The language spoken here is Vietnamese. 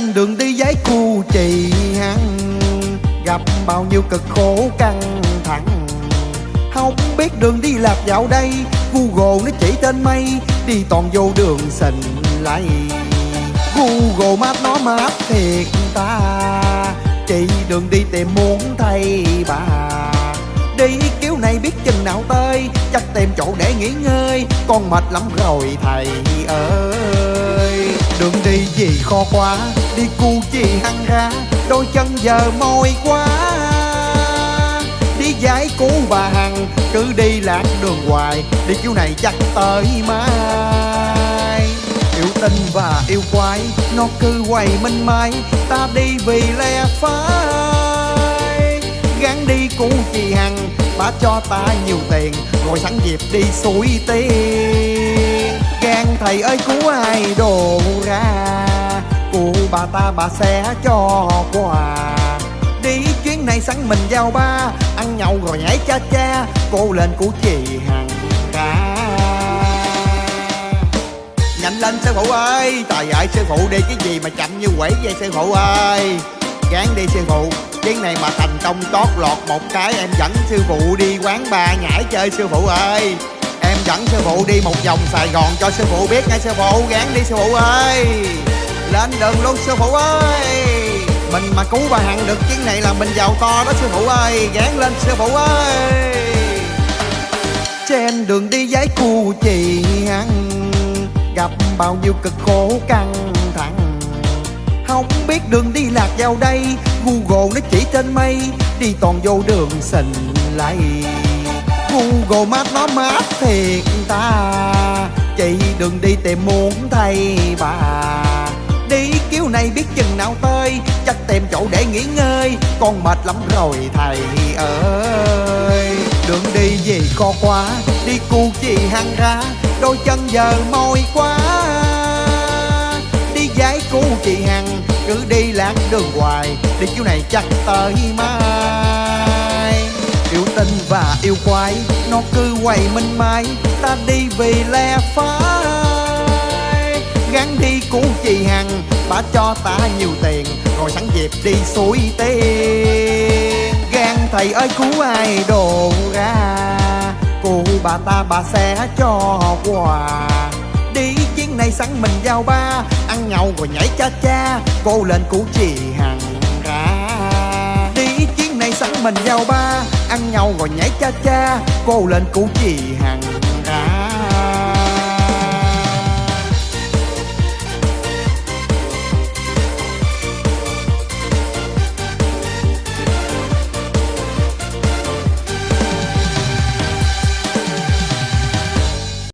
trên đường đi giấy cu trì hăng. Gặp bao nhiêu cực khổ căng thẳng. Không biết đường đi lạc vào đây google nó chỉ tên mây, đi toàn vô đường sình lầy google map nó map thiệt ta chị đường đi tìm muốn thay bà. Đi kiểu này biết chừng nào tới, chắc tìm chỗ để nghỉ ngơi, con mệt lắm rồi thầy ơi. Đường đi gì khó quá đi cu chi hăng ra đôi chân giờ mỏi quá. Đi giải cứu bà hằng, cứ đi lạc đường hoài, đi kiểu này chắc tới mai. Yêu tinh và yêu quái, nó cứ quay minh mai, ta đi vì lẽ phải Gắn đi cứu chị hằng, bà cho ta nhiều tiền, ngồi sẵn dịp đi suối tiền gan thầy ơi, cứu ai đồ ra? Cụ bà ta, bà sẽ cho quà. Đi chuyến này sẵn mình giao ba, ăn nhậu rồi nhảy cha cha, cô lên của chị hằng ca nhanh lên sư phụ ơi, trời ơi, sư phụ đi cái gì mà chậm như quẩy vậy sư phụ ơi? Gán đi sư phụ, chuyến này mà thành công chót lọt một cái, em dẫn sư phụ đi quán bar nhảy chơi sư phụ ơi. Em dẫn sư phụ đi một vòng sài gòn cho sư phụ biết nghe sư phụ, gán đi sư phụ ơi lên đường luôn sư phụ ơi. Mình mà cứu bà hằng được chuyến này là mình giàu to đó sư phụ ơi. Gán lên sư phụ ơi. Trên đường đi giấy cu chị hằng gặp bao nhiêu cực khổ căng thẳng. Không biết đường đi lạc vào đây google nó chỉ trên mây đi toàn vô đường sình lầy, google map nó map thiệt ta chị đừng đi tìm muốn thay bà này biết chừng nào tới, chắc tìm chỗ để nghỉ ngơi. Con mệt lắm rồi, thầy ơi. Đường đi gì co quá, đi cu chi hăng ra. Đôi chân giờ mỏi quá. Đi giải cu chị hằng cứ đi lạc đường hoài. Đi chỗ này chắc tới mai. Yêu tinh và yêu quái, nó cứ quay minh mai ta đi vì lẽ phải Gắn đi cu chị cho ta nhiều tiền rồi sẵn dịp đi suối tiên. gan thầy ơi, cứu ai đồ ra? Cụ bà ta, bà sẽ cho quà. Đi chuyến này sẵn mình giao ba, ăn nhậu rồi nhảy cha cha, cô lên cứu chị hằng ra. Đi chuyến này sẵn mình giao ba, ăn nhậu rồi nhảy cha cha, cô lên cứu chị hằng